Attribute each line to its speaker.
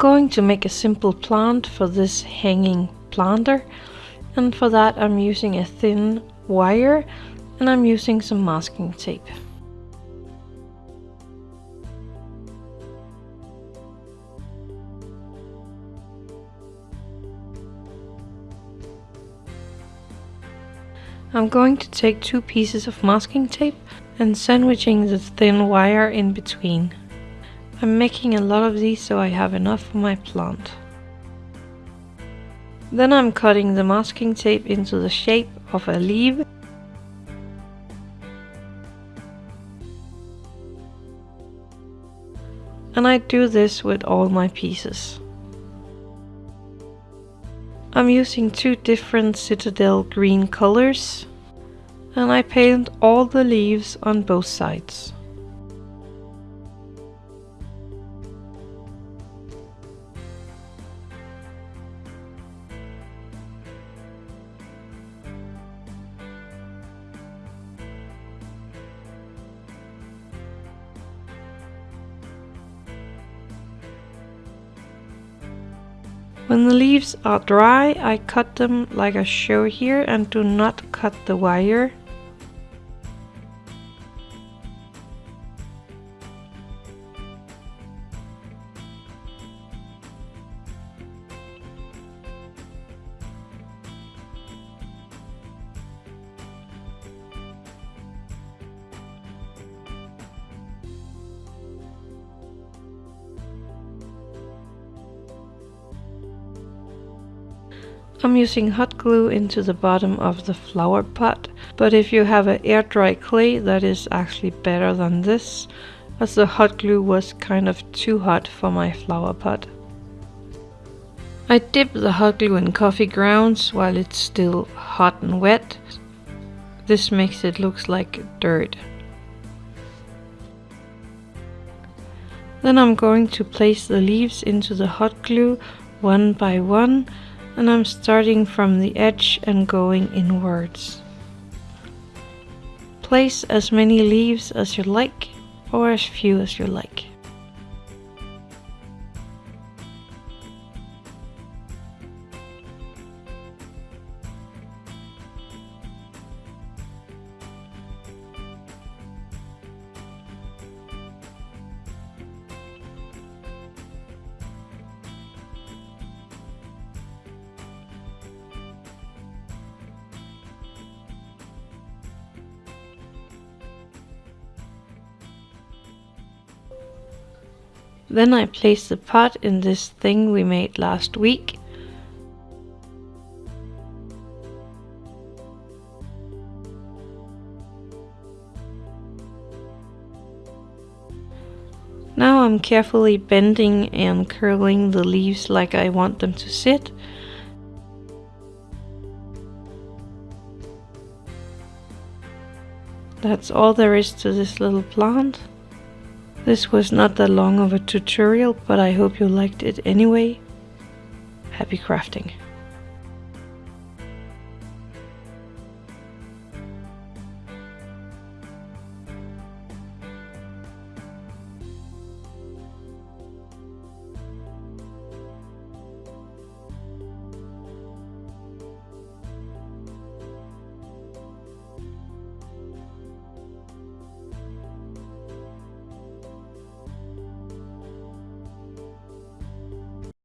Speaker 1: going to make a simple plant for this hanging planter and for that I'm using a thin wire and I'm using some masking tape. I'm going to take two pieces of masking tape and sandwiching the thin wire in between. I'm making a lot of these so I have enough for my plant. Then I'm cutting the masking tape into the shape of a leaf and I do this with all my pieces. I'm using two different Citadel green colors and I paint all the leaves on both sides. When the leaves are dry, I cut them like I show here and do not cut the wire. I'm using hot glue into the bottom of the flower pot, but if you have an air dry clay that is actually better than this, as the hot glue was kind of too hot for my flower pot. I dip the hot glue in coffee grounds while it's still hot and wet. This makes it look like dirt. Then I'm going to place the leaves into the hot glue one by one and I'm starting from the edge and going inwards. Place as many leaves as you like or as few as you like. Then I place the pot in this thing we made last week. Now I'm carefully bending and curling the leaves like I want them to sit. That's all there is to this little plant. This was not that long of a tutorial, but I hope you liked it anyway. Happy crafting!